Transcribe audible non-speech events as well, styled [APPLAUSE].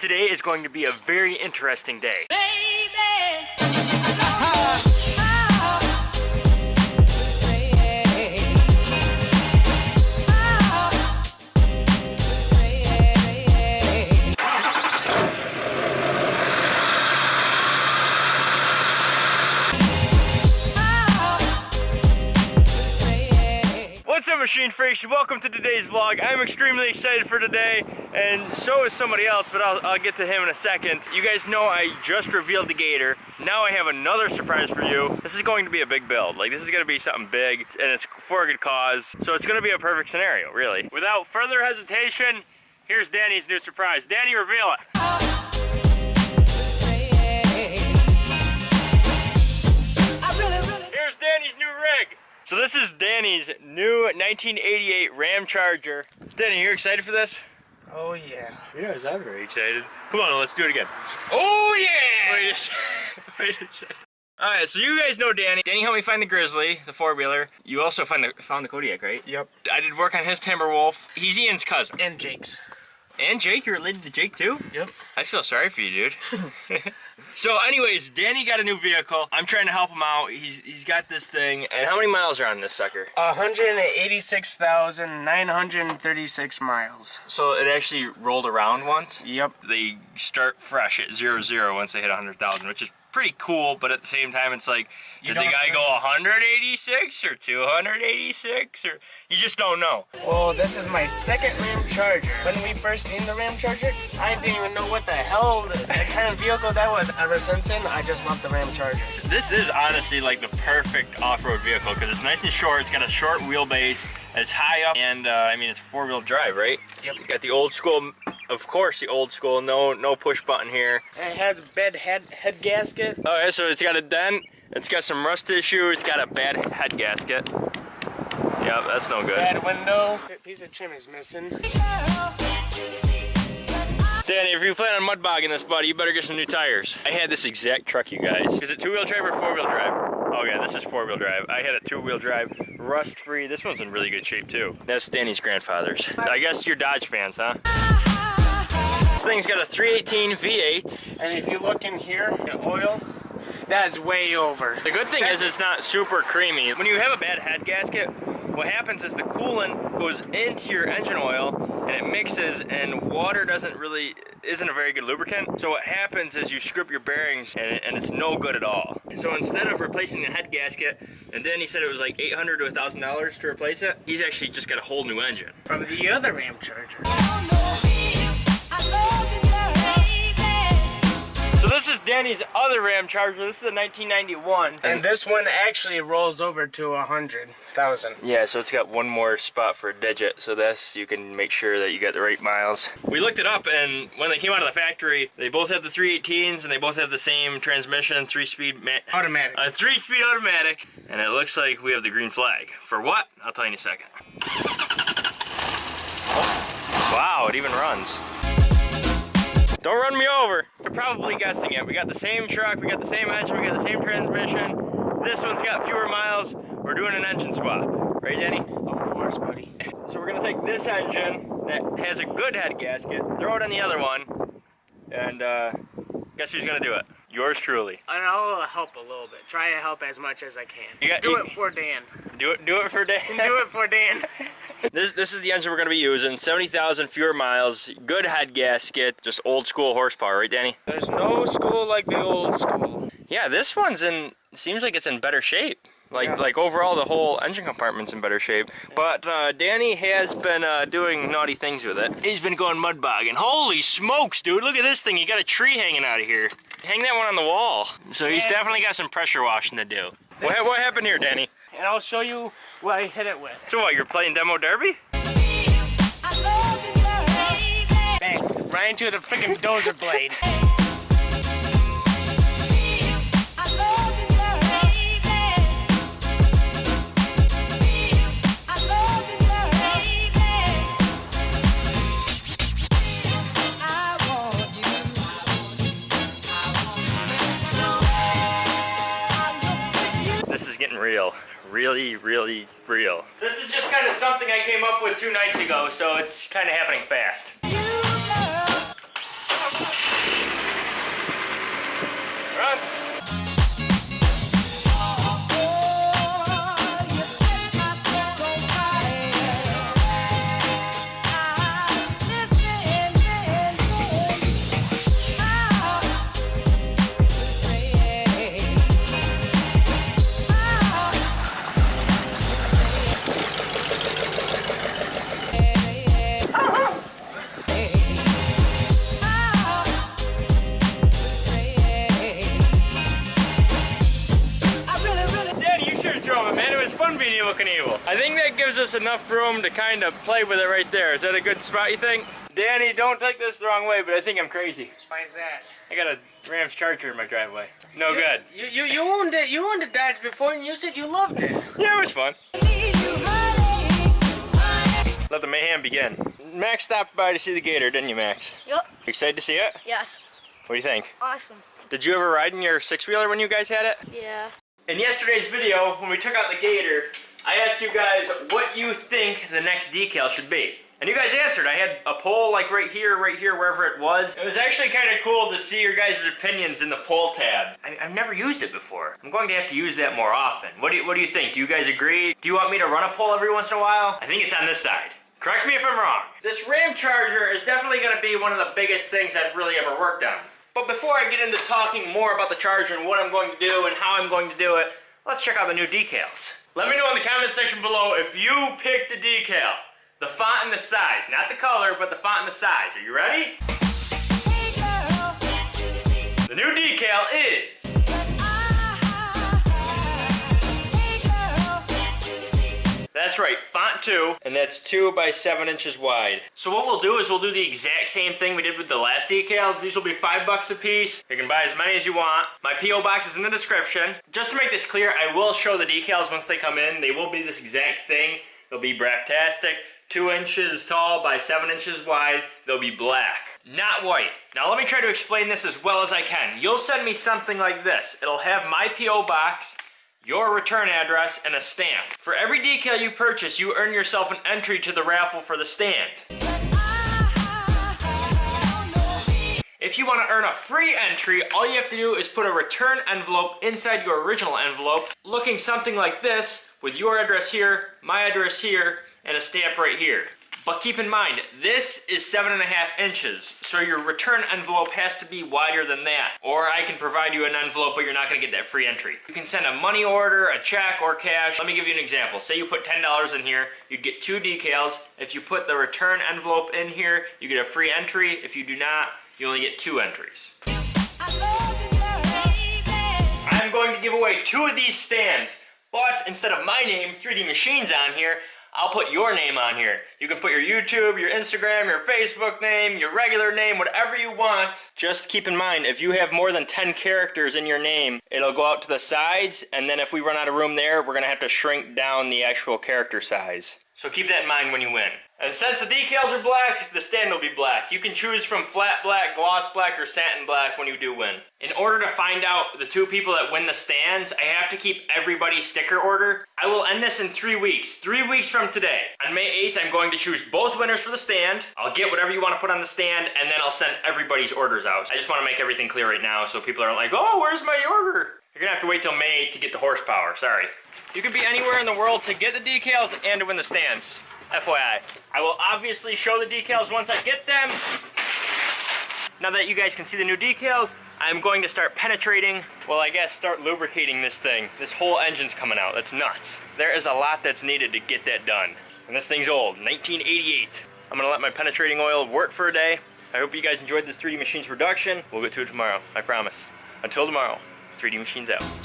Today is going to be a very interesting day. What's machine freaks? Welcome to today's vlog. I'm extremely excited for today and so is somebody else but I'll, I'll, get to him in a second. You guys know I just revealed the Gator. Now I have another surprise for you. This is going to be a big build. Like this is going to be something big and it's for a good cause. So it's going to be a perfect scenario really. Without further hesitation, here's Danny's new surprise. Danny reveal it. Here's Danny's new rig. So this is Danny's new 1988 Ram Charger. Danny, you're excited for this? Oh yeah. Yes, I'm very excited. Come on, let's do it again. Oh yeah! Wait a second. [LAUGHS] Wait a second. Alright, so you guys know Danny. Danny helped me find the Grizzly, the four-wheeler. You also find the, found the Kodiak, right? Yep. I did work on his Timberwolf. He's Ian's cousin. And Jake's. And Jake, you're related to Jake too? Yep. I feel sorry for you, dude. [LAUGHS] so anyways, Danny got a new vehicle. I'm trying to help him out. He's he's got this thing. And how many miles are on this sucker? 186,936 miles. So it actually rolled around once? Yep. They start fresh at zero zero once they hit 100,000, which is pretty cool, but at the same time, it's like, You did the guy know. go 186 or 286 or you just don't know. Well, this is my second Ram Charger. When we first seen the Ram Charger, I didn't even know what the hell, the kind of vehicle that was. Ever since then, I just love the Ram Charger. This is honestly like the perfect off-road vehicle because it's nice and short. It's got a short wheelbase. It's high up, and uh, I mean it's four-wheel drive, right? Yep. You got the old school, of course, the old school. No, no push button here. It has a bed head head gasket. Oh, okay, so it's got a dent. It's got some rust issue. It's got a bad head gasket. Yep, that's no good. Bad window. Piece of trim is missing. Danny, if you plan on mud bogging this, buddy, you better get some new tires. I had this exact truck, you guys. Is it two-wheel drive or four-wheel drive? Oh yeah, this is four-wheel drive. I had a two-wheel drive, rust-free. This one's in really good shape too. That's Danny's grandfather's. I guess you're Dodge fans, huh? This thing's got a 318 V8. And if you look in here, the oil, that's way over. The good thing is it's not super creamy. When you have a bad head gasket, what happens is the coolant goes into your engine oil and it mixes and water doesn't really, isn't a very good lubricant. So what happens is you strip your bearings and, and it's no good at all. So instead of replacing the head gasket, and then he said it was like 800 to $1,000 to replace it, he's actually just got a whole new engine. From the other Ram Charger. So this is Danny's other Ram Charger. This is a 1991. And this one actually rolls over to a hundred thousand. Yeah, so it's got one more spot for a digit, so this you can make sure that you got the right miles. We looked it up, and when they came out of the factory, they both have the 318s, and they both have the same transmission, three-speed, Automatic. a three-speed automatic, and it looks like we have the green flag. For what? I'll tell you in a second. Wow, it even runs. Don't run me over. You're probably guessing it. We got the same truck, we got the same engine, we got the same transmission. This one's got fewer miles. We're doing an engine swap. Right, Danny? Of course, buddy. So we're gonna take this engine that has a good head gasket, throw it on the other one, and uh, guess who's gonna do it? Yours truly. And I'll help a little bit. Try to help as much as I can. You got- do you- it for Dan. Do it, do it for Dan. [LAUGHS] Do it for Dan. [LAUGHS] This this is the engine we're gonna be using. Seventy thousand fewer miles, good head gasket, just old school horsepower, right, Danny? There's no school like the old school. Yeah, this one's in. Seems like it's in better shape. Like Yeah. like overall, the whole engine compartment's in better shape. But uh, Danny has been uh, doing naughty things with it. He's been going mud bogging. Holy smokes, dude! Look at this thing. You got a tree hanging out of here. Hang that one on the wall. So he's Yeah. definitely got some pressure washing to do. What, what happened here, Danny? And I'll show you what I hit it with. So what? You're playing demo derby? Bang. Right into the freaking dozer blade. Real. Really, really real. This is just kind of something I came up with two nights ago, so it's kind of happening fast. Drove it, man. It was fun being Evil Knievel. I think that gives us enough room to kind of play with it right there. Is that a good spot, you think? Danny, don't take this the wrong way, but I think I'm crazy. Why is that? I got a Rams Charger in my driveway. No good. You you you owned it. You owned a Dodge before, and you said you loved it. Yeah, it was fun. Let the mayhem begin. Max stopped by to see the Gator, didn't you, Max? Yep. Excited to see it? Yes. What do you think? Awesome. Did you ever ride in your six-wheeler when you guys had it? Yeah. In yesterday's video, when we took out the Gator, I asked you guys what you think the next decal should be. And you guys answered. I had a poll like right here, right here, wherever it was. It was actually kind of cool to see your guys' opinions in the poll tab. I, have never used it before. I'm going to have to use that more often. What do, you, what do you think? Do you guys agree? Do you want me to run a poll every once in a while? I think it's on this side. Correct me if I'm wrong. This Ram Charger is definitely going to be one of the biggest things I've really ever worked on. But before I get into talking more about the Charger and what I'm going to do and how I'm going to do it, let's check out the new decals. Let me know in the comment section below if you picked the decal. The font and the size. Not the color, but the font and the size. Are you ready? That's right, font 2, and that's 2 by 7 inches wide. So what we'll do is we'll do the exact same thing we did with the last decals. These will be 5 bucks a piece. You can buy as many as you want. My P.O. box is in the description. Just to make this clear, I will show the decals once they come in. They will be this exact thing. They'll be Braptastic, 2 inches tall by 7 inches wide. They'll be black, not white. Now let me try to explain this as well as I can. You'll send me something like this. It'll have my P.O. box, your return address, and a stamp. For every decal you purchase, you earn yourself an entry to the raffle for the stand. If you want to earn a free entry, all you have to do is put a return envelope inside your original envelope, looking something like this, with your address here, my address here, and a stamp right here. But keep in mind, this is seven and a half inches, so your return envelope has to be wider than that. Or I can provide you an envelope, but you're not gonna get that free entry. You can send a money order, a check, or cash. Let me give you an example. Say you put $10 in here, you'd get two decals. If you put the return envelope in here, you get a free entry. If you do not, you only get two entries. I'm going to give away two of these stands, but instead of my name, 3D Machines on here, I'll put your name on here. You can put your YouTube, your Instagram, your Facebook name, your regular name, whatever you want. Just keep in mind, if you have more than 10 characters in your name, it'll go out to the sides, and then if we run out of room there, we're gonna have to shrink down the actual character size. So keep that in mind when you win. And since the decals are black, the stand will be black. You can choose from flat black, gloss black, or satin black when you do win. In order to find out the two people that win the stands, I have to keep everybody's sticker order. I will end this in three weeks. Three weeks from today. On May 8th, I'm going to choose both winners for the stand. I'll get whatever you want to put on the stand, and then I'll send everybody's orders out. I just want to make everything clear right now so people aren't like, oh, where's my order? You're gonna have to wait till May to get the horsepower, sorry. You could be anywhere in the world to get the decals and to win the stands. FYI. I will obviously show the decals once I get them. Now that you guys can see the new decals, I'm going to start penetrating, well I guess start lubricating this thing. This whole engine's coming out, that's nuts. There is a lot that's needed to get that done. And this thing's old, 1988. I'm gonna let my penetrating oil work for a day. I hope you guys enjoyed this 3D Machines production. We'll get to it tomorrow, I promise. Until tomorrow, 3D Machines out.